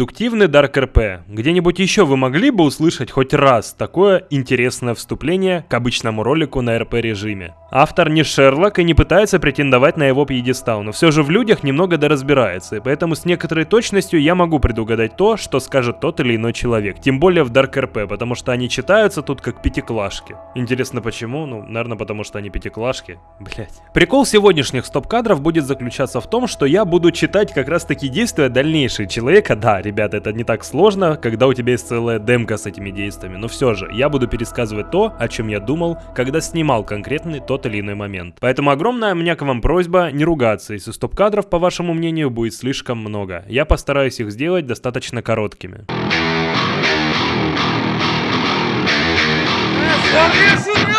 Дедуктивный Dark RP. Где-нибудь еще вы могли бы услышать хоть раз такое интересное вступление к обычному ролику на RP режиме? Автор не Шерлок и не пытается претендовать на его пьедестал, но все же в людях немного доразбирается, и поэтому с некоторой точностью я могу предугадать то, что скажет тот или иной человек. Тем более в Dark RP, потому что они читаются тут как пятиклашки. Интересно почему? Ну, наверное, потому что они пятиклашки. Блять. Прикол сегодняшних стоп-кадров будет заключаться в том, что я буду читать как раз таки действия дальнейшие человека. Да, ребята, это не так сложно, когда у тебя есть целая демка с этими действиями, но все же, я буду пересказывать то, о чем я думал, когда снимал конкретный тот или иной момент. Поэтому огромная у меня к вам просьба не ругаться, если стоп-кадров, по вашему мнению, будет слишком много. Я постараюсь их сделать достаточно короткими. Нелегал?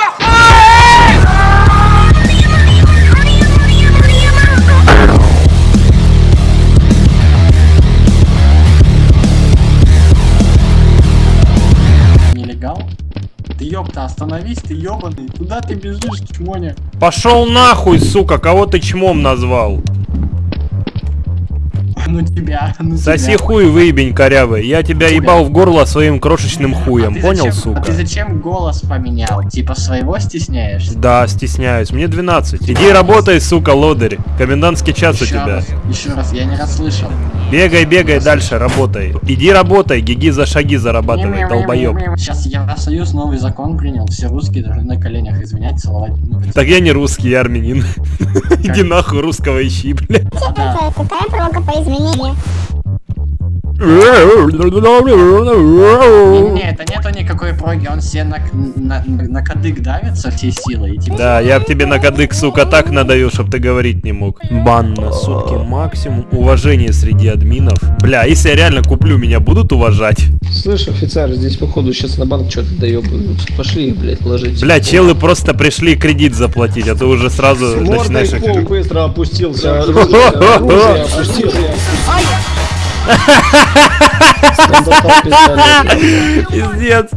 Ёпта, остановись, ты ёбаный. Куда ты бежишь, чмоня? Пошел нахуй, сука, кого ты чмом назвал? Ну тебя, ну Соси тебя. хуй, выебень корявый. Я тебя ебал в горло своим крошечным хуем, А понял, зачем- сука? А ты зачем голос поменял? Типа своего стесняешься? Да, стесняюсь. Мне 12. Иди работай, сука, лодырь. Комендантский час у Еще тебя. раз, еще раз, я не расслышал. Бегай, бегай дальше, работай. Иди работай, гиги за шаги зарабатывай, долбоеб. Сейчас Евросоюз новый закон принял, все русские должны на коленях извинять, целовать. ну, Так я не русский, я армянин. Иди нахуй, русского ищи, блядь. да. Какая прога по 咪。Не, это нету никакой проги, он себе на, на, на кадык давится всей силой и типа... Да, я б тебе на кадык, сука, так надаю, чтоб ты говорить не мог. Бан на сутки максимум. Уважение среди админов. Бля, если я реально куплю, меня будут уважать? Слышь, офицер, здесь походу сейчас на банк что-то доебывают. Пошли, блядь, ложить. Бля, челы просто пришли кредит заплатить, а ты уже сразу Мордой начинаешь... пол их- быстро опустился. Оружие, оружие опустил. Пиздец.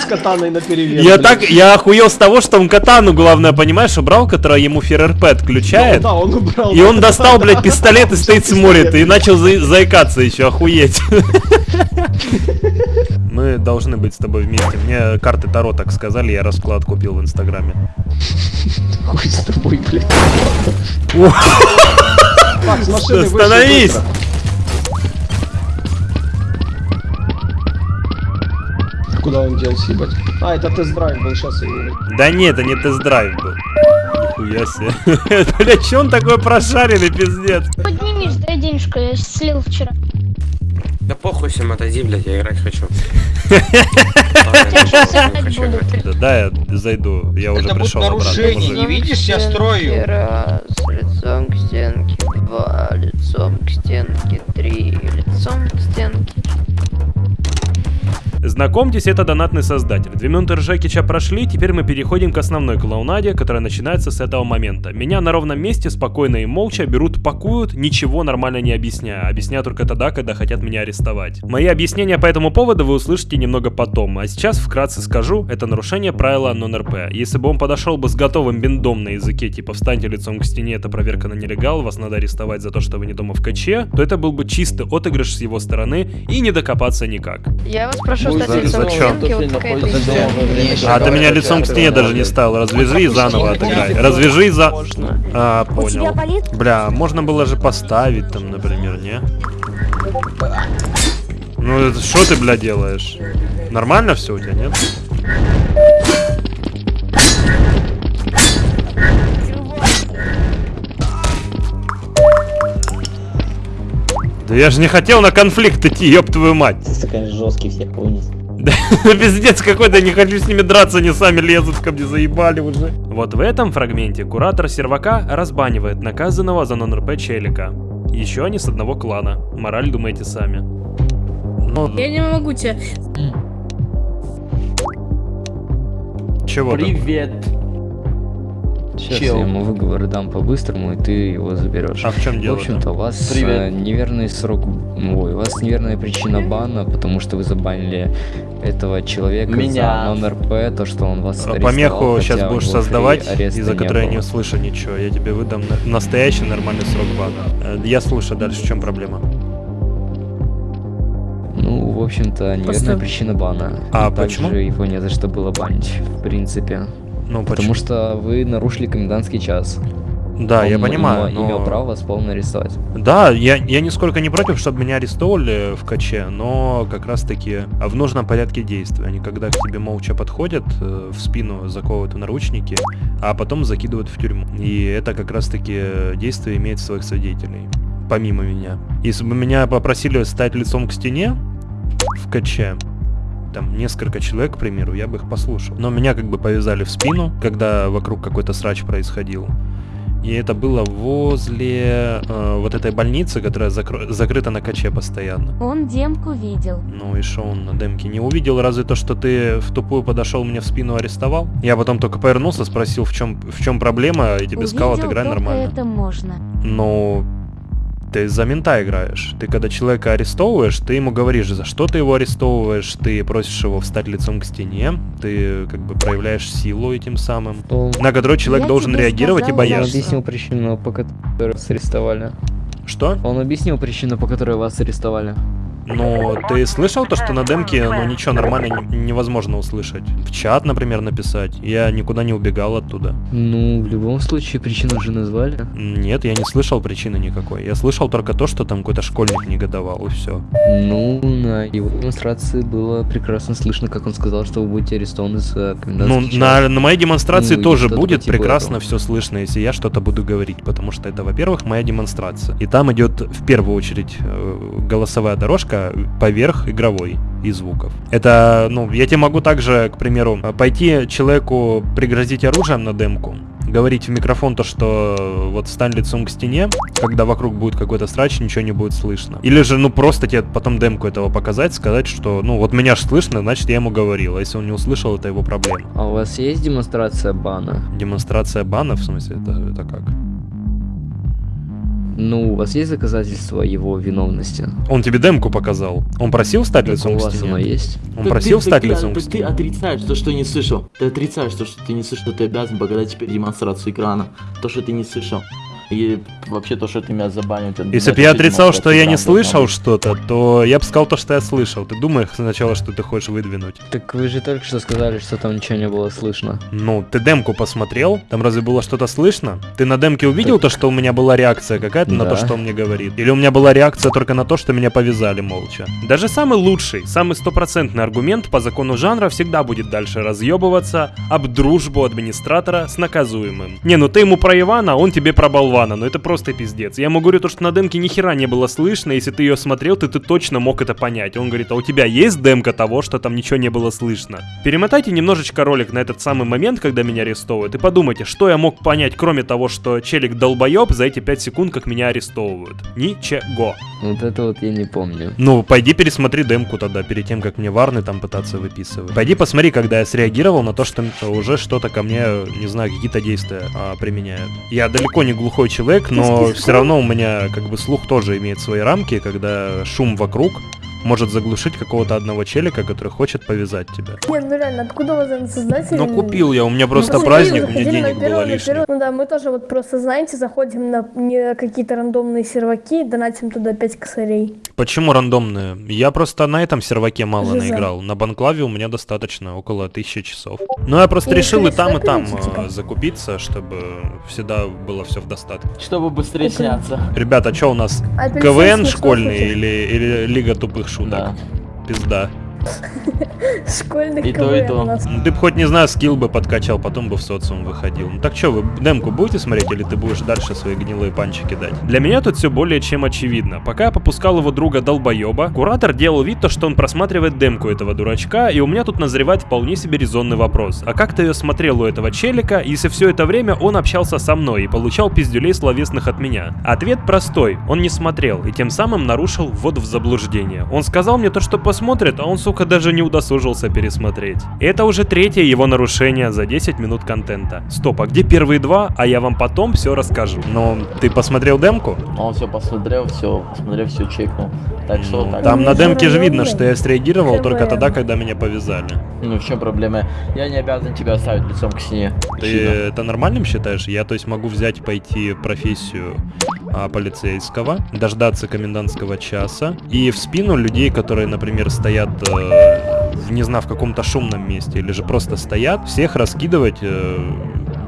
С катаной наперевес. Я блядь. так, я охуел с того, что он катану, главное, понимаешь, убрал, которая ему ФРРП отключает. Да, он убрал. И он достал, блядь, пистолет и стоит смотрит, и начал за- заикаться еще, охуеть. Мы должны быть с тобой вместе. Мне карты Таро так сказали, я расклад купил в Инстаграме. Хуй с тобой, блядь. С машины Остановись! Куда он делся, ебать? А, это тест-драйв был, сейчас я его... Да нет, это не тест-драйв был. Нихуя себе. Бля, че он такой прошаренный, пиздец? Поднимись, дай денежку, я слил вчера. Да похуй всем отойди, блядь, я играть хочу. Да, я зайду, я уже Это будет пришел обратно. нарушение, не видишь, я строю. Лицом к стенке, три, лицом к стенке. Знакомьтесь, это донатный создатель. Две минуты Ржекича прошли, теперь мы переходим к основной клоунаде, которая начинается с этого момента. Меня на ровном месте спокойно и молча берут, пакуют, ничего нормально не объясняя. Объясняю только тогда, когда хотят меня арестовать. Мои объяснения по этому поводу вы услышите немного потом, а сейчас вкратце скажу, это нарушение правила нон-РП. Если бы он подошел бы с готовым биндом на языке, типа встаньте лицом к стене, это проверка на нелегал, вас надо арестовать за то, что вы не дома в каче, то это был бы чистый отыгрыш с его стороны и не докопаться никак. Я вас прошу за- зачем? А ты меня лицом к стене даже не ставил. Развяжи и заново отыграй. Развяжи и за... А, понял. Бля, можно было же поставить там, например, не? Ну, это что ты, бля, делаешь? Нормально все у тебя, нет? Да я же не хотел на конфликт идти, ёб твою мать. Ты, конечно, жесткий всех вынес. Да, пиздец какой-то, не хочу с ними драться, они сами лезут ко мне, заебали уже. Вот в этом фрагменте куратор сервака разбанивает наказанного за нон-РП челика. Еще они с одного клана. Мораль думайте сами. Ну, Я не могу тебя. чего там? Сейчас Чел. я ему выговор дам по-быстрому, и ты его заберешь. А в чем В дело? общем-то, у вас Привет. э, неверный срок, ой, у вас неверная причина бана, потому что вы забанили этого человека Меня. за нон-РП, то, что он вас арестовал, Помеху сейчас будешь создавать, из-за которой я не услышу ничего. Я тебе выдам на- настоящий нормальный срок бана. Э, Я слушаю дальше, в чем проблема? общем-то, неверная Постой. причина бана. А И почему? Также его не за что было банить, в принципе. Ну, Потому что вы нарушили комендантский час. Да, я Он понимаю, имел- имел но- право вас полно арестовать. Да, я, я нисколько не против, чтобы меня арестовывали в каче, но как раз таки в нужном порядке действия. Они когда к тебе молча подходят, э, в спину заковывают в наручники, а потом закидывают в тюрьму. И это как раз таки действие имеет своих свидетелей, помимо меня. Если бы меня попросили стать лицом к стене в каче, там несколько человек, к примеру, я бы их послушал. Но меня как бы повязали в спину, когда вокруг какой-то срач происходил. И это было возле э, вот этой больницы, которая закро- закрыта на каче постоянно. Он демку видел. Ну и что он на демке не увидел, разве то, что ты в тупую подошел мне в спину арестовал? Я потом только повернулся, спросил, в чем, в чем проблема, и тебе сказал, Увидел, отыграй только нормально. это можно. Ну, ты за мента играешь. Ты когда человека арестовываешь, ты ему говоришь, за что ты его арестовываешь, ты просишь его встать лицом к стене, ты как бы проявляешь силу этим самым, Ну, на которую человек Я должен реагировать и сказала, Он бояться. что- объяснил причину, по которой вас арестовали. Что? Он объяснил причину, по которой вас арестовали. Ну, ты слышал то, что на демке, ну, ничего нормально не- невозможно услышать? В чат, например, написать. Я никуда не убегал оттуда. Ну, в любом случае, причину уже назвали. Нет, я не слышал причины никакой. Я слышал только то, что там какой-то школьник негодовал, и все. Ну, на его демонстрации было прекрасно слышно, как он сказал, что вы будете арестованы за Ну, на, на моей демонстрации Ну, тоже будет по типу прекрасно этого. все слышно, если я что-то буду говорить, потому что это, во-первых, моя демонстрация. И там идет в первую очередь э, голосовая дорожка поверх игровой и звуков. Это, ну, я тебе могу также, к примеру, э, пойти человеку пригрозить оружием на демку, говорить в микрофон то, что вот стань лицом к стене, когда вокруг будет какой-то срач, ничего не будет слышно. Или же, ну, просто тебе потом демку этого показать, сказать, что, ну, вот меня ж слышно, значит, я ему говорил, а если он не услышал, это его проблема. А у вас есть демонстрация бана? Демонстрация бана, в смысле, это, это как? Ну, у вас есть доказательства его виновности? Он тебе демку показал. Он просил стать Так лицом у к вас оно стене? есть? Он Так просил ты- стать так ты- лицом к так ты стене? отрицаешь то, что не слышал. Ты отрицаешь то, что ты не слышал, ты обязан показать теперь демонстрацию экрана. То, что ты не слышал. И вообще то, что ты меня забанил. Если бы я отрицал, что я не слышал что-то, то я бы сказал то, что я слышал. Ты думаешь сначала, что ты хочешь выдвинуть? Так вы же только что сказали, что там ничего не было слышно. Ну, ты демку посмотрел? Там разве было что-то слышно? Ты на демке увидел то, что у меня была реакция какая-то на то, Да. что он мне говорит? Или у меня была реакция только на то, что меня повязали молча? Даже самый лучший, самый стопроцентный аргумент по закону жанра всегда будет дальше разъебываться об дружбу администратора с наказуемым. Не, ну ты ему про Ивана, он тебе про болвана, ну это просто пиздец. Я ему говорю то, что на демке ни хера не было слышно, если ты ее смотрел, ты, ты точно мог это понять. Он говорит, а у тебя есть демка того, что там ничего не было слышно? Перемотайте немножечко ролик на этот самый момент, когда меня арестовывают, и подумайте, что я мог понять, кроме того, что челик долбоеб за эти 5 секунд, как меня арестовывают. Ничего. Вот это вот я не помню. Ну, пойди пересмотри демку тогда, перед тем, как мне варны там пытаться выписывать. Пойди посмотри, когда я среагировал на то, что уже что-то ко мне, не знаю, какие-то действия а, применяют. Я далеко не глухой человек, но все равно у меня как бы слух тоже имеет свои рамки, когда шум вокруг может заглушить какого-то одного челика, который хочет повязать тебя. Нет, ну реально, откуда у вас этот создатель? Ну, купил я, у меня просто Ну, праздник, у меня заходили на денег было первый. Ну да, мы тоже вот просто, знаете, заходим на какие-то рандомные серваки, донатим туда 5 косарей. Почему рандомные? Я просто на этом серваке мало Жиза. наиграл. На банклаве у меня достаточно, около тысячи часов. Ну, я просто И решил и там, и там э, типа. закупиться, чтобы всегда было все в достатке. Чтобы быстрее сняться. Ребята, что у нас? Апельсин КВН школьный или, или Лига тупых шуток? Да. Пизда. Школьный И то, и то. нас. Ну, ты бы хоть, не знаю, скилл бы подкачал, потом бы в социум выходил. Ну так что, вы демку будете смотреть или ты будешь дальше свои гнилые панчики дать? Для меня тут все более чем очевидно. Пока я попускал его друга долбоеба, куратор делал вид, то, что он просматривает демку этого дурачка, и у меня тут назревает вполне себе резонный вопрос. А как ты ее смотрел у этого челика, если все это время он общался со мной и получал пиздюлей словесных от меня? Ответ простой, он не смотрел, и тем самым нарушил ввод в заблуждение. Он сказал мне то, что посмотрит, а он, сука, только даже не удосужился пересмотреть. Это уже третье его нарушение за 10 минут контента. Стоп, а где первые два? А я вам потом все расскажу. Но ты посмотрел демку? Он все посмотрел, все, посмотрел, все чекнул. Так что Ну, так. Там на Ну, демке же ну, видно, ну, что я среагировал только тогда, когда меня повязали. Ну в чем проблема? Я не обязан тебя оставить лицом к стене. Ты Сильно. это нормальным считаешь? Я, то есть, могу взять, пойти профессию а, полицейского, дождаться комендантского часа и в спину людей, которые, например, стоят, э, в, не знаю, в каком-то шумном месте или же просто стоят, всех раскидывать э,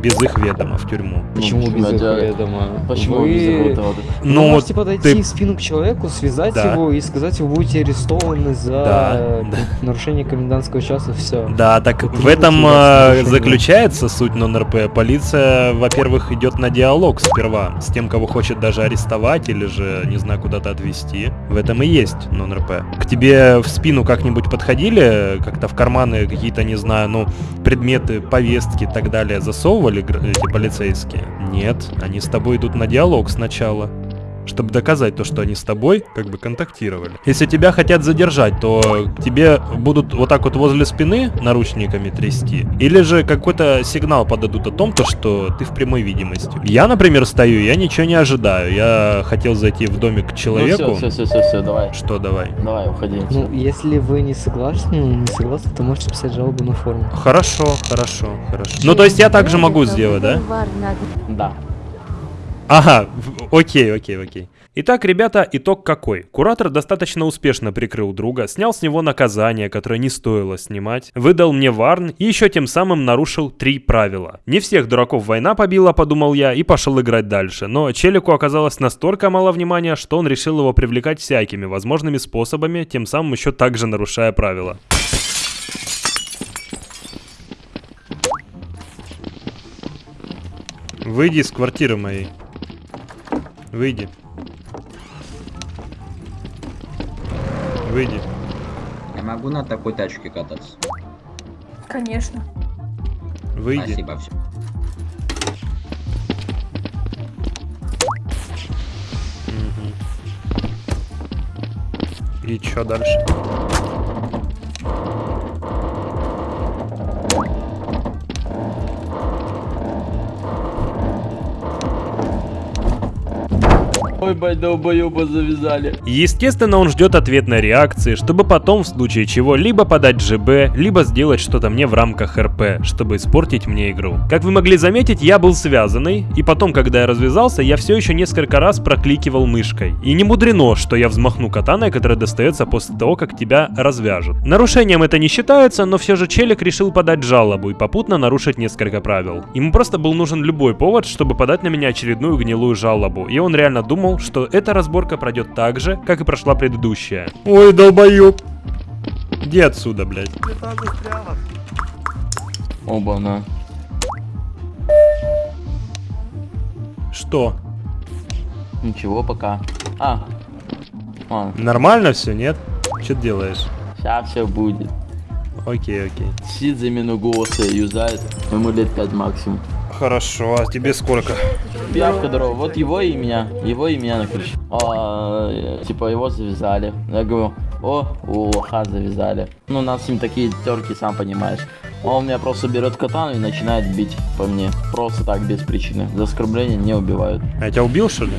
без их ведома в тюрьму. Почему Ну, без почему этого это- ведома? Почему Вы- без этого? Ну, Вы вот можете подойти ты- в спину к человеку, связать Да. его и сказать, вы будете арестованы за Да, нарушение комендантского часа, все. Да, так Почему в этом э, заключается суть нон-РП. Полиция, во-первых, идет на диалог сперва с тем, кого хочет даже арестовать или же, не знаю, куда-то отвезти. В этом и есть нон-РП. К тебе в спину как-нибудь подходили, как-то в карманы какие-то, не знаю, ну, предметы, повестки и так далее засовывали гр- эти полицейские? Нет, они с тобой идут на диалог сначала чтобы доказать то, что они с тобой как бы контактировали. Если тебя хотят задержать, то тебе будут вот так вот возле спины наручниками трясти, или же какой-то сигнал подадут о том, то, что ты в прямой видимости. Я, например, стою, я ничего не ожидаю. Я хотел зайти в домик к человеку. Ну все, все, все, все, давай. Что давай? Давай, уходи. Ну, если вы не согласны, не согласны, то можете писать жалобу на форум. Хорошо, хорошо, хорошо. Ну, то есть я также могу сделать, да? Да. Ага, окей, окей, окей. Итак, ребята, итог какой? Куратор достаточно успешно прикрыл друга, снял с него наказание, которое не стоило снимать, выдал мне варн и еще тем самым нарушил три правила. Не всех дураков война побила, подумал я, и пошел играть дальше. Но Челику оказалось настолько мало внимания, что он решил его привлекать всякими возможными способами, тем самым еще также нарушая правила. Выйди из квартиры моей. Выйди. Выйди. Я могу на такой тачке кататься? Конечно. Выйди. Спасибо, все. И чё дальше? Ой, бать, долбоеба завязали. Естественно, он ждет ответной реакции, чтобы потом, в случае чего, либо подать ЖБ, либо сделать что-то мне в рамках РП, чтобы испортить мне игру. Как вы могли заметить, я был связанный, и потом, когда я развязался, я все еще несколько раз прокликивал мышкой. И не мудрено, что я взмахну катаной, которая достается после того, как тебя развяжут. Нарушением это не считается, но все же Челик решил подать жалобу и попутно нарушить несколько правил. Ему просто был нужен любой повод, чтобы подать на меня очередную гнилую жалобу, и он реально думал, что эта разборка пройдет так же, как и прошла предыдущая. Ой, долбоёб. Иди отсюда, блядь. Оба-на. Что? Ничего пока. А. А, Нормально все, нет? Что ты делаешь? сейчас все будет. Окей, окей. Сидит замену голоса, юзает. Ему лет 5 максимум. Хорошо, а тебе сколько? Пиявка здорово. Вот его и меня. Его и меня накричал. А, типа его завязали. Я говорю, о, у лоха завязали. Ну, у нас с ним такие терки, сам понимаешь. Он меня просто берет катану и начинает бить по мне. Просто так, без причины. За оскорбление не убивают. А я тебя убил, что ли?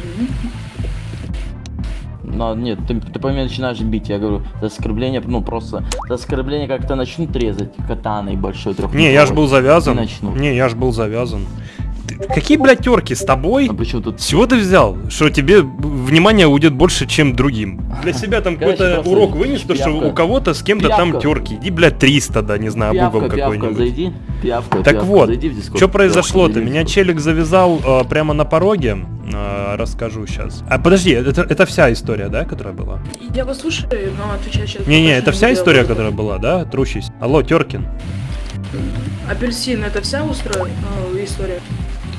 Но нет, ты, ты по мне начинаешь бить. Я говорю, за оскорбление, ну просто, за оскорбление как-то начнут резать катаной большой трех. Не, я ж был завязан. Не начну. Не, я ж был завязан. Какие, блядь, терки с тобой? А почему тут Чего ты взял? Что тебе внимание уйдет больше, чем другим? Для себя там какой-то урок вынес, то, что у кого-то с кем-то там терки. Иди, блядь, 300, да, не знаю, угол пиявка, какой-нибудь. зайди. Пиявка, Так пиявка, вот, что произошло-то? Меня челик завязал э, прямо на пороге. Э, расскажу сейчас. А подожди, это, это вся история, да, которая была? Я вас слушаю, но отвечаю сейчас. Не-не, это вся история, которая была, да? Трущись. Алло, Теркин. Апельсин, это вся устроя э, история?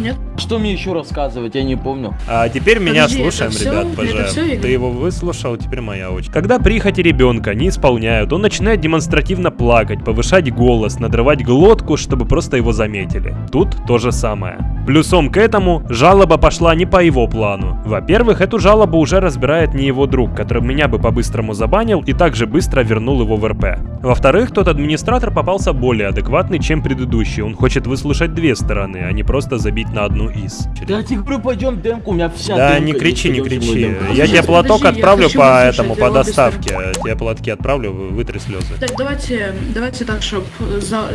Нет? Что мне еще рассказывать, я не помню. А теперь меня Подожди, слушаем, это всё? ребят, пожалуйста. Ты его выслушал, теперь моя очередь. Когда прихоти ребенка не исполняют, он начинает демонстративно плакать, повышать голос, надрывать глотку, чтобы просто его заметили. Тут то же самое. Плюсом к этому, жалоба пошла не по его плану. Во-первых, эту жалобу уже разбирает не его друг, который меня бы по-быстрому забанил и также быстро вернул его в РП. Во-вторых, тот администратор попался более адекватный, чем предыдущий. Он хочет выслушать две стороны, а не просто забить на одну из. Да я тебе говорю, пойдем демку, у меня вся Да, не кричи, не кричи. Я тебе платок отправлю по этому, по доставке. Тебе платки отправлю, вы- вытри слезы. Так, давайте, давайте так, чтобы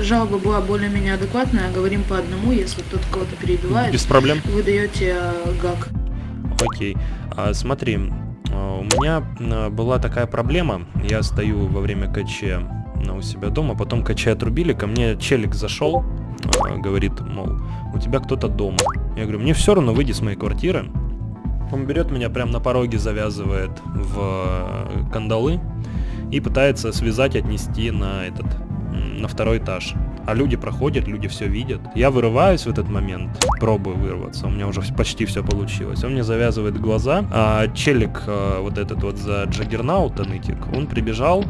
жалоба была более-менее адекватная. Говорим по одному, если кто-то кого-то перебивает. Без проблем. Вы даете э, гак. Окей. А, смотри, а, у меня а, была такая проблема. Я стою во время КЧ а, у себя дома, потом КЧ отрубили, ко мне челик зашел, а, говорит, мол, у тебя кто-то дома. Я говорю, мне все равно, выйди с моей квартиры. Он берет меня прямо на пороге, завязывает в э, кандалы и пытается связать, отнести на этот, на второй этаж. А люди проходят, люди все видят. Я вырываюсь в этот момент, пробую вырваться, у меня уже почти все получилось. Он мне завязывает глаза, а челик э, вот этот вот за Джаггернаута, нытик, он прибежал,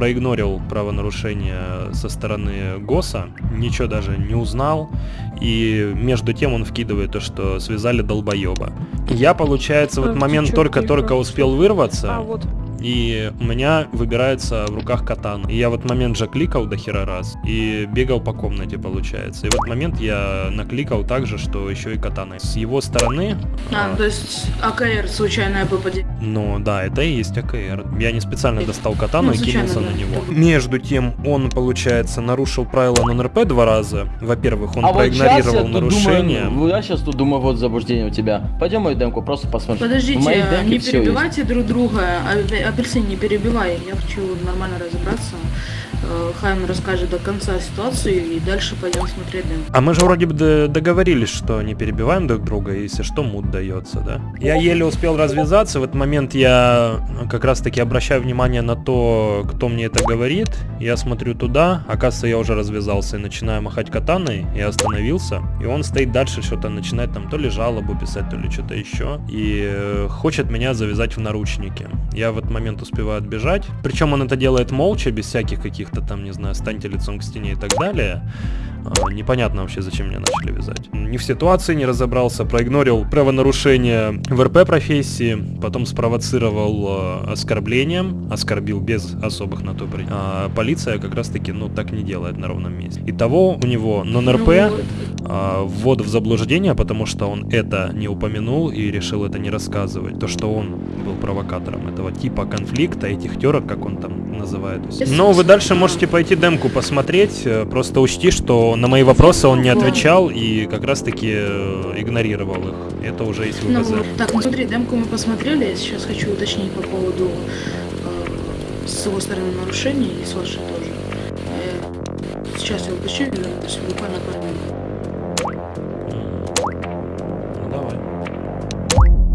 проигнорил правонарушение со стороны ГОСа, ничего даже не узнал, и между тем он вкидывает то, что связали долбоеба. Я, получается, в этот момент только-только успел вырваться, А, вот. И у меня выбирается в руках катана. И я в этот момент же кликал до хера раз и бегал по комнате, получается. И в этот момент я накликал также, что еще и катана. С его стороны... А, а, то есть АКР случайное попадение. ну да, это и есть АКР. Я не специально достал катану Ну, и кинулся да. на него. Между тем, он, получается, нарушил правила нон-РП два раза. Во-первых, он а вот проигнорировал тут нарушение. Думаю, я сейчас тут думаю, вот заблуждение у тебя. Пойдем мою демку, просто посмотрим. Подождите, не перебивайте друг друга. Апельсин, не перебивай. Я хочу нормально разобраться. Э, Хайм расскажет до конца ситуацию и дальше пойдем смотреть дым. А мы же вроде бы договорились, что не перебиваем друг друга, если что, мут дается, да? Я еле успел развязаться, в этот момент я как раз таки обращаю внимание на то, кто мне это говорит. Я смотрю туда, оказывается, я уже развязался и начинаю махать катаной, я остановился. И он стоит дальше, что-то начинает там то ли жалобу писать, то ли что-то еще. И э, хочет меня завязать в наручники. Я в этот момент успеваю отбежать. Причем он это делает молча, без всяких каких-то там, не знаю, станьте лицом к стене и так далее. А, Непонятно вообще, зачем меня начали вязать. Не в ситуации не разобрался, проигнорил правонарушение в РП профессии, потом спровоцировал э, оскорблением, оскорбил без особых на то при- А полиция как раз таки, ну, так не делает на ровном месте. Итого у него нон-РП, Ну, а, ввод в заблуждение, потому что он это не упомянул и решил это не рассказывать. То, что он был провокатором этого типа конфликта, этих терок, как он там называет. Но вы дальше можете пойти демку посмотреть, э, просто учти, что на мои вопросы он не отвечал и как раз таки э, игнорировал их. Это уже есть Ну, ВПЗ. так, ну смотри, демку мы посмотрели. Я сейчас хочу уточнить по поводу э, с его стороны нарушений и с вашей тоже. Э, сейчас я уточню, буквально пару минут. Ну, давай.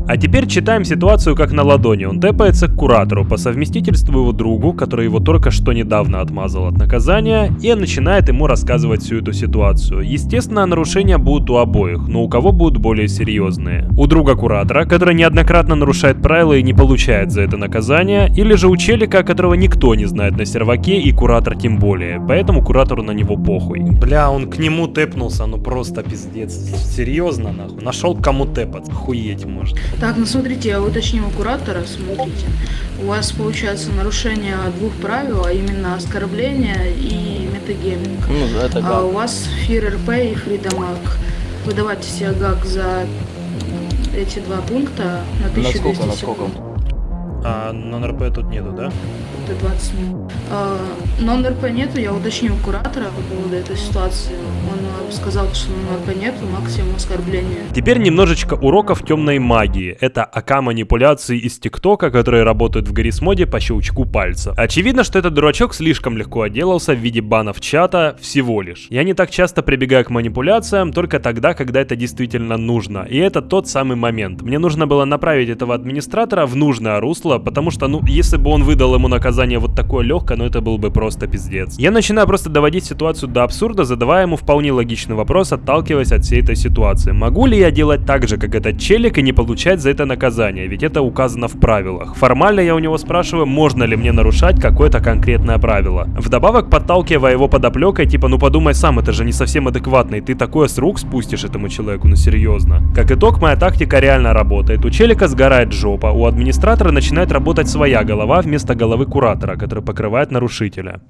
А теперь читаем ситуацию как на ладони. Он тэпается к куратору, по совместительству его другу, который его только что недавно отмазал от наказания, и начинает ему рассказывать всю эту ситуацию. Естественно, нарушения будут у обоих, но у кого будут более серьезные. У друга куратора, который неоднократно нарушает правила и не получает за это наказание, или же у челика, которого никто не знает на серваке, и куратор тем более, поэтому куратору на него похуй. Бля, он к нему тэпнулся, ну просто пиздец. Серьезно, нахуй. Нашел кому тэпаться. Хуеть можно. Так, ну смотрите, я уточню у куратора, смотрите. У вас получается нарушение двух правил, а именно оскорбление и метагейминг. Ну, это А у гад. вас Фир РП и Фридамаг. Вы давайте себе гак за эти два пункта на 1200 Насколько, насколько? секунд. А нон-РП тут нету, да? Это 20 минут. А, нон-РП нету, я уточню у куратора по поводу этой ситуации. Он сказал, что нон-РП нету, максимум оскорбления. Теперь немножечко уроков темной магии. Это АК манипуляции из ТикТока, которые работают в Гаррисмоде по щелчку пальца. Очевидно, что этот дурачок слишком легко отделался в виде банов чата всего лишь. Я не так часто прибегаю к манипуляциям, только тогда, когда это действительно нужно. И это тот самый момент. Мне нужно было направить этого администратора в нужное русло, потому что, ну, если бы он выдал ему наказание вот такое легкое, ну это был бы просто пиздец. Я начинаю просто доводить ситуацию до абсурда, задавая ему вполне логичные логичный вопрос, отталкиваясь от всей этой ситуации. Могу ли я делать так же, как этот челик, и не получать за это наказание? Ведь это указано в правилах. Формально я у него спрашиваю, можно ли мне нарушать какое-то конкретное правило. Вдобавок, подталкивая его подоплекой, типа, ну подумай сам, это же не совсем адекватно, и ты такое с рук спустишь этому человеку, ну серьезно. Как итог, моя тактика реально работает. У челика сгорает жопа, у администратора начинает работать своя голова вместо головы куратора, который покрывает нарушителя.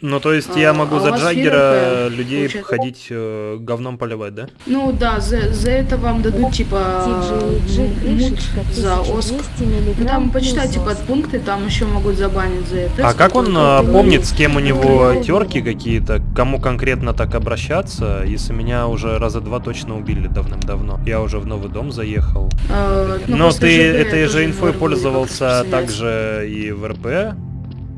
Ну, то есть я А, могу а за Джаггера людей получается? ходить э, говном поливать, да? Ну да, за, за это вам дадут типа м, мут за оск. Ну там почитайте подпункты, там еще могут забанить за это. А как он э, помнит, с кем у него терки какие-то, к кому конкретно так обращаться, если меня уже раза два точно убили давным-давно? Я уже в новый дом заехал. Э, ну, Но ты этой же инфой пользовался также и в РП,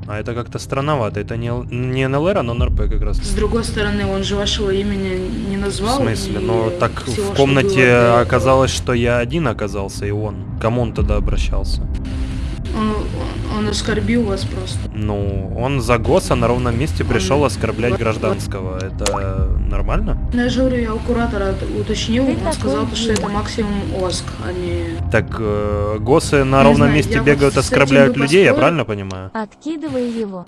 а это как-то странновато. Это не, не НЛР, а нон-РП как раз. С другой стороны, он же вашего имени не В назвал. смысле? и Но так всего, в что комнате было до этого. оказалось, что я один оказался, и он. Кому он тогда обращался? Он, он оскорбил вас просто. Ну, он за ГОСа на ровном месте пришел оскорблять гражданского. Это нормально? Ну, я же говорю, я у куратора уточнил, он сказал, что это максимум ОСК, а не... Так э, ГОСы на Не ровном знаю, месте вот бегают, этим оскорбляют бы людей, я правильно понимаю? Откидывай его.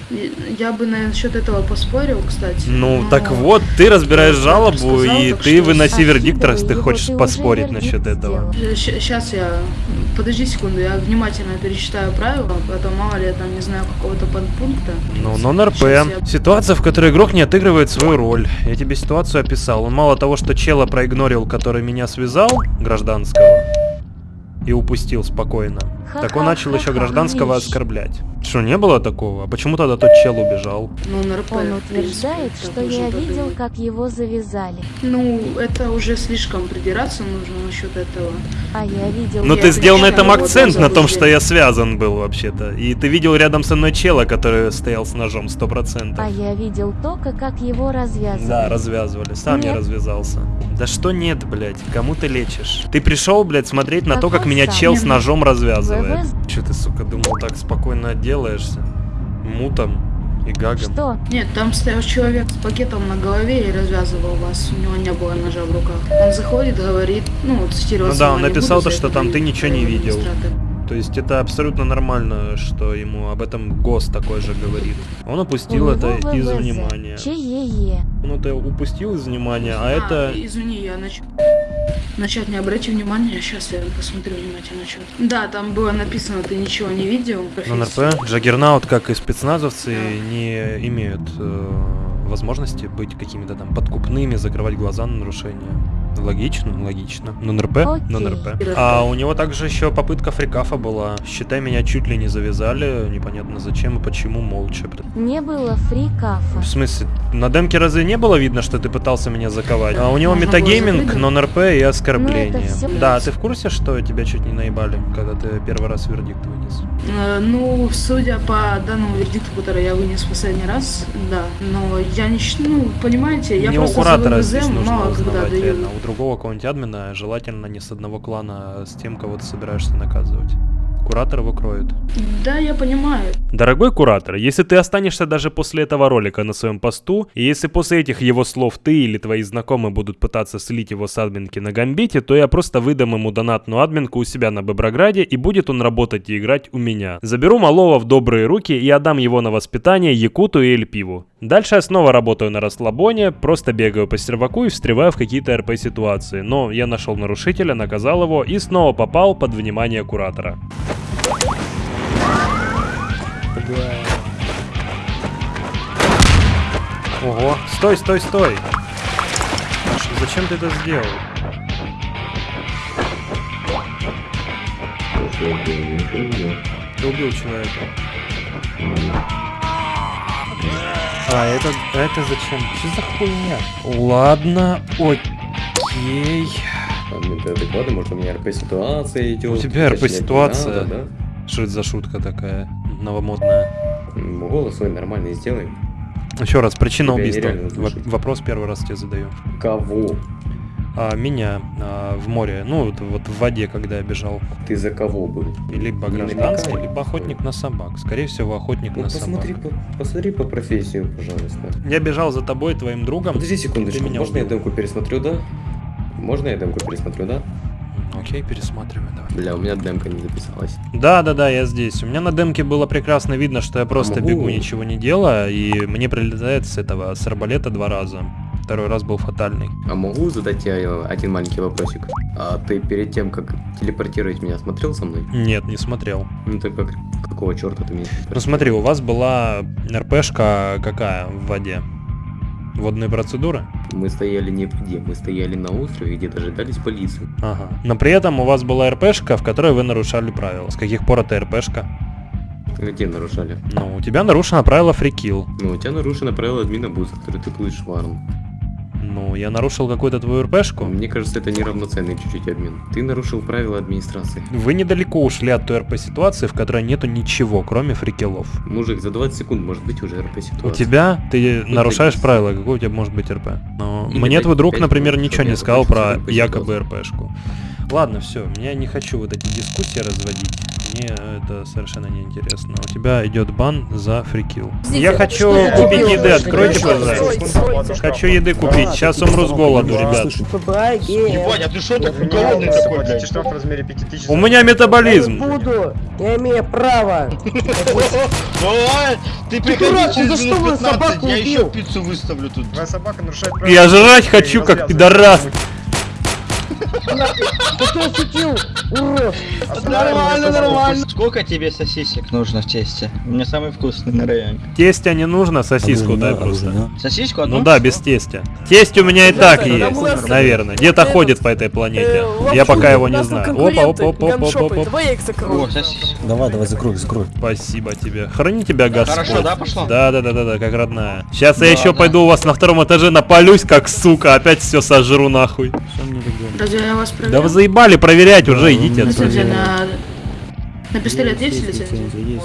Я бы насчет этого поспорил, кстати. Ну, но- так вот, ты разбираешь жалобу, сказал, и ты что выноси вердикт, раз ты хочешь поспорить насчет этого. Сейчас я... Подожди секунду, я внимательно перечитаю правила, потом мало ли я там не знаю какого-то подпункта. Ну, нон-РП. Я- Ситуация, в которой игрок не отыгрывает свою роль. Я тебе ситуацию описал. Он мало того, что чела проигнорил, который меня связал, гражданского, и упустил спокойно, так он начал еще гражданского оскорблять. Что, не было такого? А почему тогда тот чел убежал? Ну, НРП, Он принципе, утверждает, что я видел, как его завязали. Ну, это уже слишком придираться нужно насчет этого. А я видел... Ну Я ты сделал на этом на акцент, на том, что я связан был вообще-то. И ты видел рядом со мной чела, который стоял с ножом, сто процентов. А я видел только, как его развязывали. Да, развязывали. Сам я Нет. развязался. Да что нет, блядь, кому ты лечишь? Ты пришел, блядь, смотреть на то, как меня сам? чел с ну, ножом развязывает. ВВ. Че ты, сука, думал, так спокойно отделаешься? Мутом и гагом. Что? Нет, там стоял человек с пакетом на голове и развязывал вас. У него не было ножа в руках. Он заходит, говорит, ну, цитировать Ну да, он написал то, что там ты ничего не видел. То есть это абсолютно нормально, что ему об этом ГОС такой же говорит. Он упустил У это из внимания. ЧЕЕ. Он это упустил из внимания, а это... Извини, я нач... Начать не обрати внимания, сейчас я посмотрю внимательно что Да, там было написано, ты ничего не видел. Ну, НРП, Джаггернаут, как и спецназовцы, не имеют э, возможности быть какими-то там подкупными, закрывать глаза на нарушения. Логично, логично. Ну, НРП, Окей. ну, НРП. А у него также еще попытка фрикафа была. Считай, меня чуть ли не завязали, непонятно зачем и почему, молча. Не было фрикафа. В смысле, на демке разве не было видно, что ты пытался меня заковать? А у него метагейминг, закрыть, но НРП и оскорбление. Ну, Да, а ты в курсе, что тебя чуть не наебали, когда ты первый раз вердикт вынес? Э, Ну, судя по данному вердикту, который я вынес в последний раз, да. Но я не ну, понимаете, я не у просто куратора за здесь ВВЗ нужно мало когда даю. Другого какого-нибудь админа, желательно не с одного клана, а с тем, кого ты собираешься наказывать. Куратор его кроет. Да, я понимаю. Дорогой куратор, если ты останешься даже после этого ролика на своем посту, и если после этих его слов ты или твои знакомые будут пытаться слить его с админки на гамбите, то я просто выдам ему донатную админку у себя на Беброграде, и будет он работать и играть у меня. Заберу малого в добрые руки и отдам его на воспитание Якуту и Эльпиву. Дальше я снова работаю на расслабоне, просто бегаю по серваку и встреваю в какие-то РП ситуации. Но я нашел нарушителя, наказал его и снова попал под внимание куратора. Ого, стой, стой, стой! Зачем ты это сделал? Ты убил человека. А, это, это зачем? Что за хуйня? Ладно, окей. Ты адекватный? Может, у меня РП-ситуация идет? У тебя РП-ситуация? Что это за шутка такая новомодная? Голос свой нормальный сделай. Еще раз, причина убийства. вопрос первый раз тебе задаю. Кого? А, меня а, в море, ну вот, вот в воде, когда я бежал. Ты за кого был? Либо гражданский, либо охотник на собак. Скорее всего, охотник Ну на собак. посмотри по, посмотри по профессию, пожалуйста. Я бежал за тобой, твоим другом. Подожди секундочку, меня можно я убил. демку пересмотрю, да? Можно я демку пересмотрю, да? Окей, пересматривай, давай. Бля, у меня демка не записалась. Да, да, да, я здесь. У меня на демке было прекрасно видно, что я просто могу? бегу, ничего не делая, и мне прилетает с этого, с арбалета два раза. Второй раз был фатальный. А могу задать тебе э, один маленький вопросик? А ты перед тем, как телепортировать меня, смотрел со мной? Нет, не смотрел. Ну так как, какого черта ты меня Ну смотри, у вас была РПшка какая в воде? Водные процедуры? Мы стояли не в воде, мы стояли на острове, где дожидались полицию. Ага. Но при этом у вас была РПшка, в которой вы нарушали правила. С каких пор это РПшка? Где нарушали? Ну, у тебя нарушено правило фрикилл. Ну, у тебя нарушено правило админа буса, который ты плывешь в арм. Ну, я нарушил какую-то твою РПшку. Мне кажется, это неравноценный чуть-чуть обмен. Ты нарушил правила администрации. Вы недалеко ушли от той РП-ситуации, в которой нету ничего, кроме фрикелов. Мужик, за 20 секунд может быть уже РП ситуация. У тебя, ты Ну, нарушаешь ты- правила, какой у тебя может быть РП? Но Или мне твой друг, например, ничего не сказал про якобы РПшку. Ладно, все, я не хочу вот эти дискуссии разводить. Мне это совершенно не интересно. У тебя идет бан за фрикил. Я хочу купить еды, откройте, пожалуйста. Хочу еды купить, сейчас умру с голоду, ребят. Ебать, а ты что так голодный такой, блядь? штраф в размере 5000 У меня метаболизм. буду, я имею право. Давай, ты приходи за что вы 15, собаку я еще пиццу выставлю тут. Твоя собака нарушает Я жрать хочу, как пидорас. Ты ощутил, урод. Нормально, нормально. Сколько тебе сосисек нужно в тесте? У меня самый вкусный на районе. Тестя не нужно, сосиску дай просто. Сосиску одну? Ну да, без тестя. Тесть у меня и так есть, наверное. Где-то ходит по этой планете. Я пока его не знаю. Опа, опа, опа, опа, опа, опа. О, сосиску. Давай, давай, закрой, закрой. Спасибо тебе. Храни тебя Господь. Хорошо, да, пошло? Да, да, да, да, да, как родная. Сейчас я Да, еще да. пойду у вас на втором этаже напалюсь, как сука, опять все сожру нахуй. Разве я вас Да проверял? вы заебали проверять уже, идите На пистолет есть лицензия?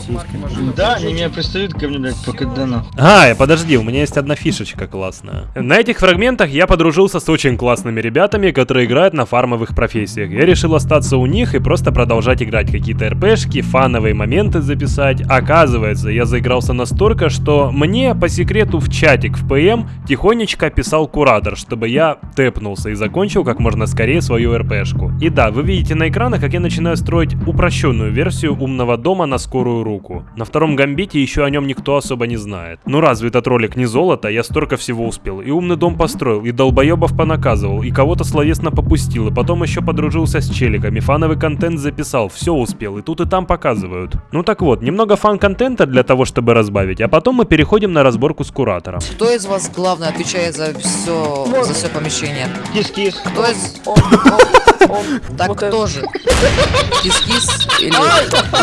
Да, они меня пристают ко мне, блядь, по кадану. А, подожди, у меня есть одна фишечка классная. На этих фрагментах я подружился с очень классными ребятами, которые играют на фармовых профессиях. Я решил остаться у них и просто продолжать играть какие-то РПшки, фановые моменты записать. Оказывается, я заигрался настолько, что мне по секрету в чатик в ПМ тихонечко писал куратор, чтобы я тэпнулся и закончил как можно скорее свою РПшку. И да, вы видите на экранах, как я начинаю строить упрощенную версию умного дома на скорую руку. На втором гамбите еще о нем никто особо не знает. Ну разве этот ролик не золото, я столько всего успел. И умный дом построил, и долбоебов понаказывал, и кого-то словесно попустил, и потом еще подружился с челиками, фановый контент записал, все успел, и тут и там показывают. Ну так вот, немного фан-контента для того, чтобы разбавить, а потом мы переходим на разборку с куратором. Кто из вас главный отвечает за все, за все помещение? Кис-кис. Кто из... Так кто же? Кис-кис или...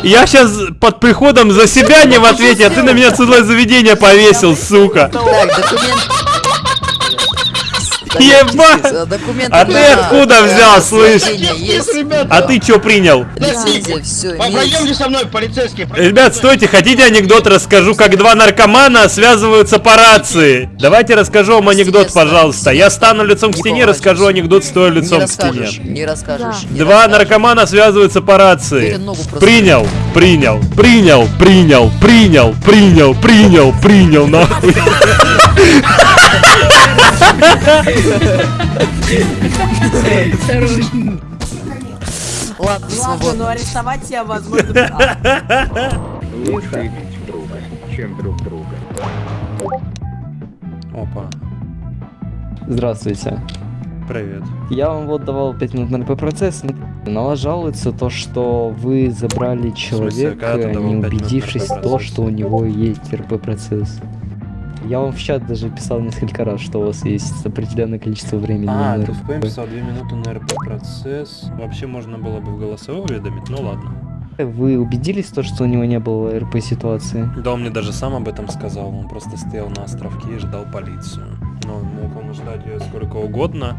Я сейчас под приходом за себя не в ответе, а ты на меня целое заведение повесил, сука. Так, документ... Ебать! Документы А ты откуда взял, слышь? А ты чё принял? Пойдемте со мной, полицейский. Ребят, стойте, хотите анекдот расскажу, как два наркомана связываются по рации? Давайте расскажу вам анекдот, пожалуйста. Я стану лицом к стене, расскажу анекдот, стоя лицом к стене. не расскажешь. Два наркомана связываются по рации. Принял, принял, принял, принял, принял, принял, принял, принял, нахуй. Ладно, Ладно, свободно. но арестовать тебя возможно. Лучше иметь друга, чем друг друга. Опа, Здравствуйте. привет. Я вам вот давал 5 минут на РП-процесс. На вас жалуется то, что вы забрали смысле, человека, давал не убедившись в то, что у него есть РП-процесс. Я вам в чат даже писал несколько раз, что у вас есть определенное количество времени. А, на ты в ПМ РП. писал 2 минуты на РП процесс. Вообще можно было бы в голосовой уведомить, ну ладно. Вы убедились то, что у него не было РП-ситуации? Да, он мне даже сам об этом сказал. Он просто стоял на островке и ждал полицию. Но мог он ждать ее сколько угодно.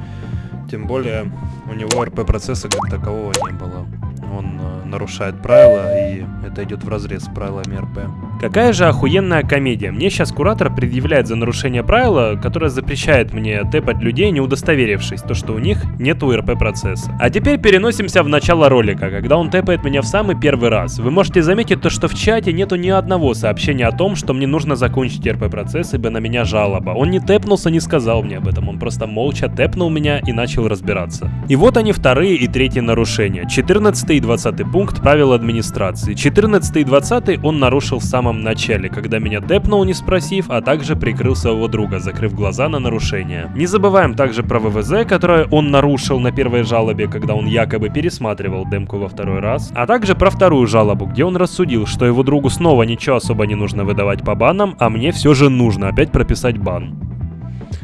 Тем более у него РП процесса как такового не было. Он э, нарушает правила, и это идет в разрез с правилами РП. Какая же охуенная комедия. Мне сейчас куратор предъявляет за нарушение правила, которое запрещает мне тэпать людей, не удостоверившись, то что у них нету РП процесса. А теперь переносимся в начало ролика, когда он тэпает меня в самый первый раз. Вы можете заметить то, что в чате нету ни одного сообщения о том, что мне нужно закончить РП процесс, ибо на меня жалоба. Он не тэпнулся, не сказал мне об этом, он просто молча тэпнул меня и начал разбираться. И вот они вторые и третьи нарушения. 14 и 20 пункт правил администрации. 14 и 20 он нарушил в самом начале, когда меня тэпнул, не спросив, а также прикрыл своего друга, закрыв глаза на нарушение. Не забываем также про ВВЗ, которое он нарушил на первой жалобе, когда он якобы пересматривал демку во второй раз, а также про вторую жалобу, где он рассудил, что его другу снова ничего особо не нужно выдавать по банам, а мне все же нужно опять прописать бан.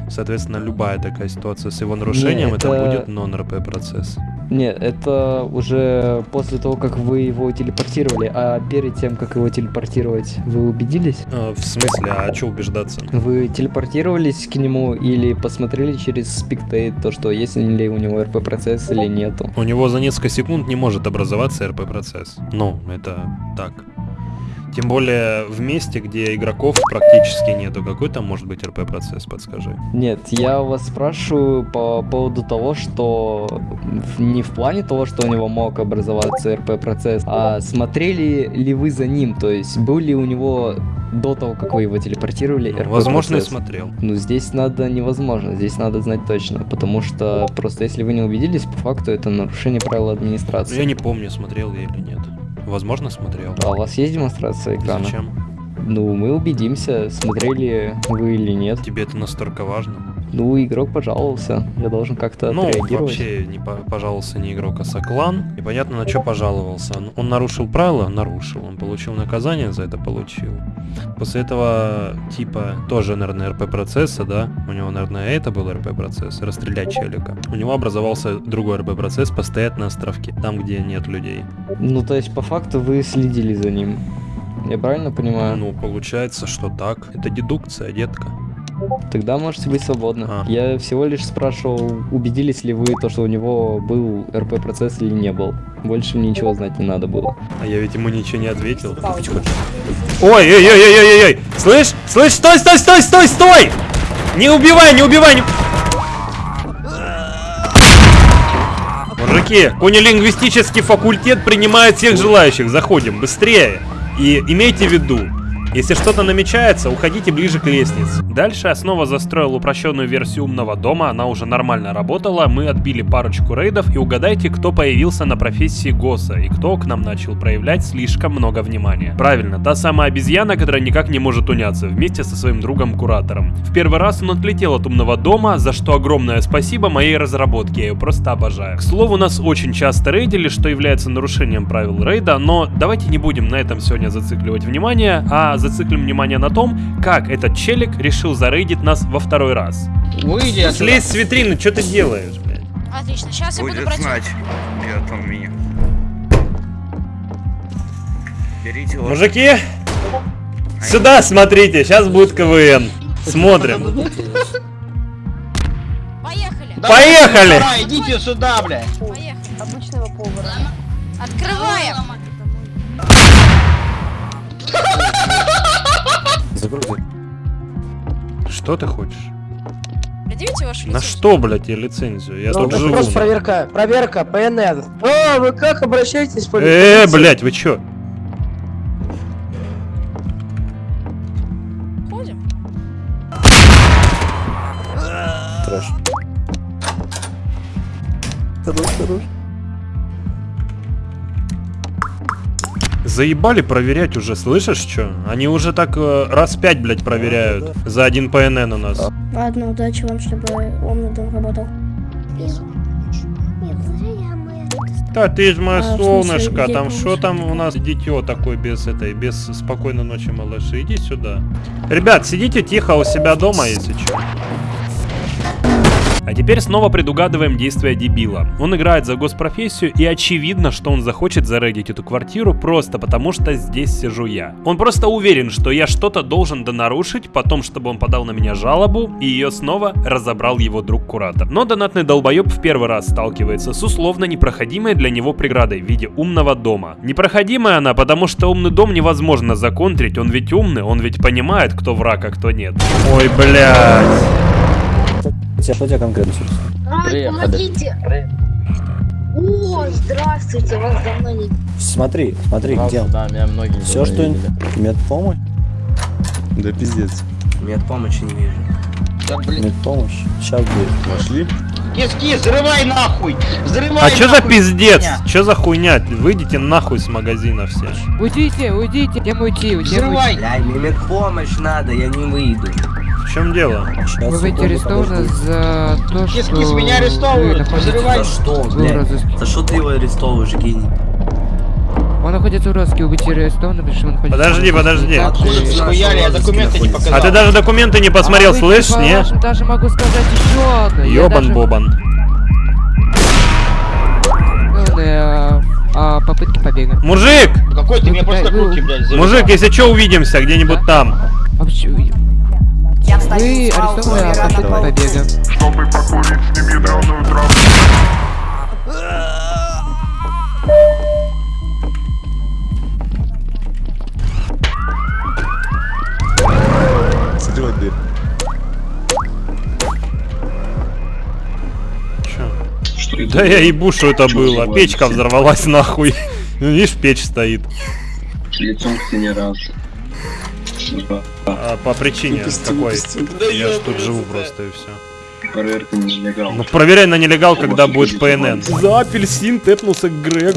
Соответственно, любая такая ситуация с его нарушением, Не, это... это- будет нон-РП процесс. Нет, это уже после того, как вы его телепортировали, а перед тем, как его телепортировать, вы убедились? А, в смысле, а что убеждаться? Вы телепортировались к нему или посмотрели через спектейт, то, что есть ли у него РП процесс или нету? У него за несколько секунд не может образоваться РП процесс. Ну, это так. Тем более в месте, где игроков практически нету. Какой там может быть РП процесс, подскажи? Нет, я вас спрашиваю по поводу того, что не в плане того, что у него мог образоваться РП процесс, а смотрели ли вы за ним, то есть был ли у него до того, как вы его телепортировали, РП Возможно, и процесс? смотрел. Ну, здесь надо невозможно, здесь надо знать точно, потому что просто если вы не убедились, по факту это нарушение правил администрации. Я не помню, смотрел я или нет. Возможно, смотрел. А у вас есть демонстрация экрана? Зачем? Ну, мы убедимся, смотрели вы или нет. Тебе это настолько важно? Ну, игрок пожаловался, я должен как-то Ну, вообще не по- пожаловался не игрок, а соклан. Непонятно, на что пожаловался. Он, нарушил правила? Нарушил. Он получил наказание за это? Получил. После этого, типа, тоже, наверное, РП процесса, да? У него, наверное, это был РП процесс. Расстрелять челика. У него образовался другой РП процесс, постоять на островке. Там, где нет людей. Ну, то есть, по факту, вы следили за ним. Я правильно понимаю? Ну, получается, что так. Это дедукция, детка. Тогда можете быть свободны. А. Я всего лишь спрашивал, убедились ли вы, то, что у него был РП-процесс или не был. Больше мне ничего знать не надо было. А я ведь ему ничего не ответил. Ой, ой, ой, ой, ой, ой, слышь, слышь, стой, стой, стой, стой, стой! Не убивай, не убивай, не... Мужики, кунилингвистический факультет принимает всех желающих. Заходим, быстрее. И имейте в виду, если что-то намечается, уходите ближе к лестнице. Дальше я снова застроил упрощенную версию умного дома, она уже нормально работала, мы отбили парочку рейдов и угадайте, кто появился на профессии ГОСа и кто к нам начал проявлять слишком много внимания. Правильно, та самая обезьяна, которая никак не может уняться, вместе со своим другом-куратором. В первый раз он отлетел от умного дома, за что огромное спасибо моей разработке, я ее просто обожаю. К слову, нас очень часто рейдили, что является нарушением правил рейда, но давайте не будем на этом сегодня зацикливать внимание, а зациклим внимание на том, как этот челик решил зарейдить нас во второй раз. Выйди отсюда. Слезь с витрины, что ты делаешь, блядь? Отлично, сейчас я буду Будет брать... знать. Я там меня. Берите вот. Мужики, сюда смотрите, сейчас будет КВН. Смотрим. Поехали! Давай, Поехали! Давай, идите сюда, блядь. Поехали! Обычного повара. Открываем! Что ты хочешь? Предъявите вашу На лицензию. что, блядь, я лицензию? Я Ну, тут живу. просто проверка, проверка, ПНР. О, вы как обращаетесь по Э, блядь, вы чё? Ходим. Трэш. Хорош, хорош. Заебали проверять уже, слышишь, что? Они уже так э, раз пять, блядь, проверяют. За один ПНН у нас. Ладно, удачи вам, чтобы умный дом работал. Да ты ж мое А, смысле, солнышко, где там что там у нас дитё такое без этой, без спокойной ночи, малыши, иди сюда. Ребят, сидите тихо у себя дома, если что. А теперь снова предугадываем действия дебила. Он играет за госпрофессию и очевидно, что он захочет зарегить эту квартиру просто потому, что здесь сижу я. Он просто уверен, что я что-то должен донарушить, потом, чтобы он подал на меня жалобу, и ее снова разобрал его друг-куратор. Но донатный долбоеб в первый раз сталкивается с условно непроходимой для него преградой в виде умного дома. Непроходимая она, потому что умный дом невозможно законтрить, он ведь умный, он ведь понимает, кто враг, а кто нет. Ой, блядь. Что у тебя конкретно сейчас? Приехали. помогите! О, здравствуйте, вас давно не... Смотри, смотри, где? Да, меня многие Все, что... видели. Медпомощь? Да пиздец. Медпомощи не вижу. Медпомощь? Сейчас будет. Пошли. Киски, взрывай нахуй! Взрывай А чё за пиздец? Чё за хуйня? Выйдите нахуй с магазина все. Уйдите, уйдите, где уйти, где Взрывай! Бля, мне медпомощь надо, я не выйду. В чем дело? Вы будете арестованы за то, Кис, что... кис, меня вы арестовывают, взрывай! Вы в блядь? За что ты его арестовываешь, гений? Он находится в розыске, вы будете арестованы, потому что он находится Подожди, подожди. Откуда ты схуяли? Я документы не показал. А ты даже документы не посмотрел, А типа, не? вашим даже могу сказать еще одно. Я Ёбан даже- Бобан. Ну, а, попытки побега. Мужик! Какой ты мне просто пытай- вы- руки, блядь, завязал. Мужик, если что, увидимся где-нибудь там. А почему- Вы арестованы попытке побега. Чтобы покурить с ним ядреную траву. Закрывай дверь. Да я ебу, что это было. Печка взорвалась нахуй. Видишь, печь стоит. Лицом к стене раз. А, по причине какой? Я ж тут живу просто и все. Проверка нелегал. Ну, проверяй на нелегал, когда будет ПНН. За апельсин тэпнулся Грег.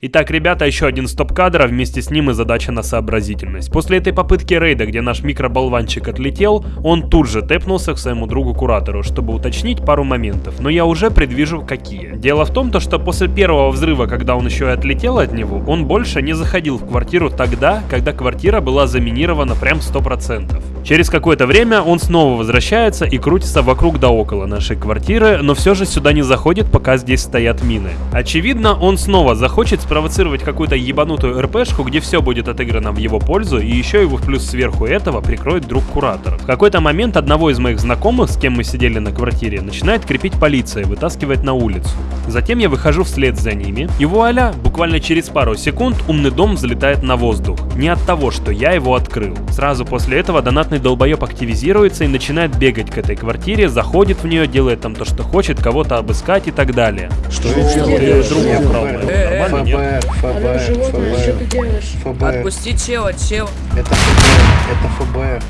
Итак, ребята, еще один стоп-кадр, а вместе с ним и задача на сообразительность. После этой попытки рейда, где наш микроболванчик отлетел, он тут же тэпнулся к своему другу-куратору, чтобы уточнить пару моментов. Но я уже предвижу, какие. Дело в том, то, что после первого взрыва, когда он еще и отлетел от него, он больше не заходил в квартиру тогда, когда квартира была заминирована прям 100%. Через какое-то время он снова возвращается и крутится вокруг да около нашей квартиры, но все же сюда не заходит, пока здесь стоят мины. Очевидно, он снова захочет спровоцировать какую-то ебанутую РПшку, где все будет отыграно в его пользу, и еще его в плюс сверху этого прикроет друг куратора. В какой-то момент одного из моих знакомых, с кем мы сидели на квартире, начинает крепить полиция, вытаскивать на улицу. Затем я выхожу вслед за ними, и вуаля, буквально через пару секунд умный дом взлетает на воздух. Не от того, что я его открыл. Сразу после этого донатный долбоеб активизируется и начинает бегать к этой квартире, заходит в нее, делает там то, что хочет, кого-то обыскать и так далее. Что ты другу украл? Нормально, нет? Что ты делаешь? Отпусти чела, чел. Это ФБР, это ФБР.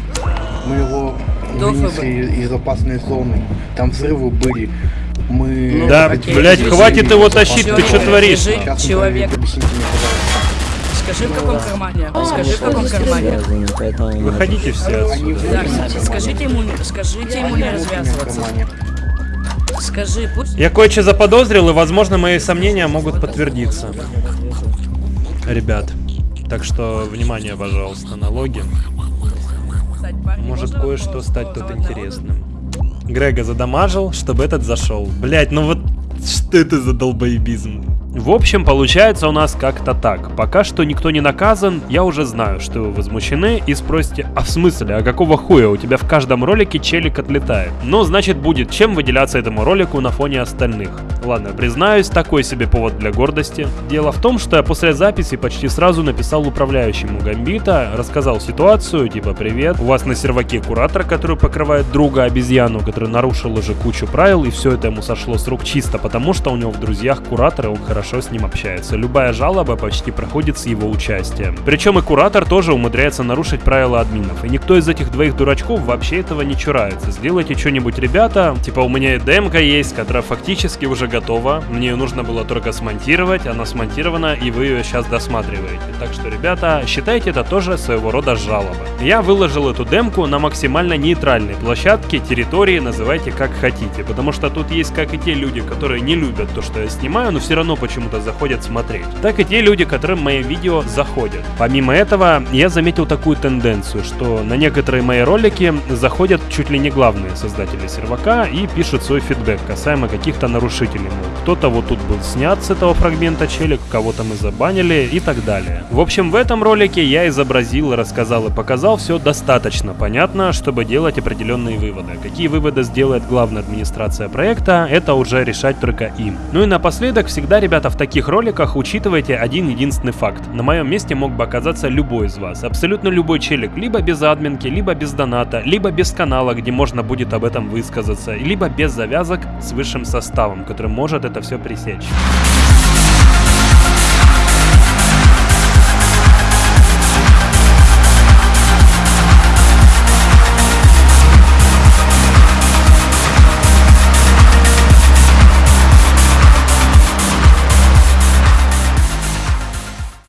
Мы его вынесли из, опасной зоны. Там взрывы были. Мы... Да, вывести хватит его тащить, ты чё творишь? Человек. Скажи, в каком кармане? Скажи, в каком кармане? Выходите все отсюда. Так, скажите ему, скажите ему не развязываться. Скажи, пусть... Я кое-что заподозрил, и, возможно, мои сомнения могут подтвердиться. Ребят, так что, внимание, пожалуйста, налоги. Может кое-что стать тут интересным. Грега задамажил, чтобы этот зашел. Блять, ну вот что это за долбоебизм? В общем, получается у нас как-то так. Пока что никто не наказан, я уже знаю, что вы возмущены и спросите, а в смысле, а какого хуя у тебя в каждом ролике челик отлетает? Ну, значит, будет чем выделяться этому ролику на фоне остальных. Ладно, признаюсь, такой себе повод для гордости. Дело в том, что я после записи почти сразу написал управляющему Гамбита, рассказал ситуацию, типа, привет, у вас на серваке куратор, который покрывает друга обезьяну, который нарушил уже кучу правил, и все это ему сошло с рук чисто потому, что у него в друзьях куратор, и он хорошо с ним общается. Любая жалоба почти проходит с его участием. Причем и куратор тоже умудряется нарушить правила админов, и никто из этих двоих дурачков вообще этого не чурается. Сделайте что-нибудь, ребята, типа у меня и демка есть, которая фактически уже готова, мне ее нужно было только смонтировать, она смонтирована, и вы ее сейчас досматриваете. Так что, ребята, считайте это тоже своего рода жалоба. Я выложил эту демку на максимально нейтральной площадке, территории, называйте как хотите, потому что тут есть как и те люди, которые не любят то, что я снимаю, но все равно почему почему-то заходят смотреть, так и те люди, которым мои видео заходят. Помимо этого, я заметил такую тенденцию, что на некоторые мои ролики заходят чуть ли не главные создатели сервака и пишут свой фидбэк касаемо каких-то нарушителей. Кто-то вот тут был снят с этого фрагмента челик, кого-то мы забанили и так далее. В общем, в этом ролике я изобразил, рассказал и показал все достаточно понятно, чтобы делать определенные выводы. Какие выводы сделает главная администрация проекта, это уже решать только им. Ну и напоследок, всегда, ребята, в таких роликах учитывайте один единственный факт. На моем месте мог бы оказаться любой из вас, абсолютно любой челик, либо без админки, либо без доната, либо без канала, где можно будет об этом высказаться, либо без завязок с высшим составом, который может это все пресечь.